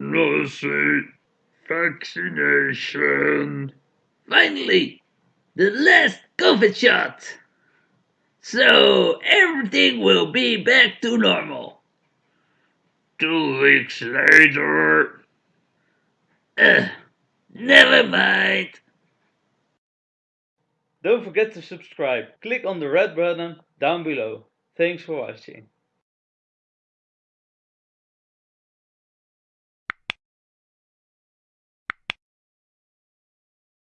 Nosy vaccination. Finally, the last COVID shot. So everything will be back to normal. Two weeks later. Uh, never mind. Don't forget to subscribe. Click on the red button down below. Thanks for watching.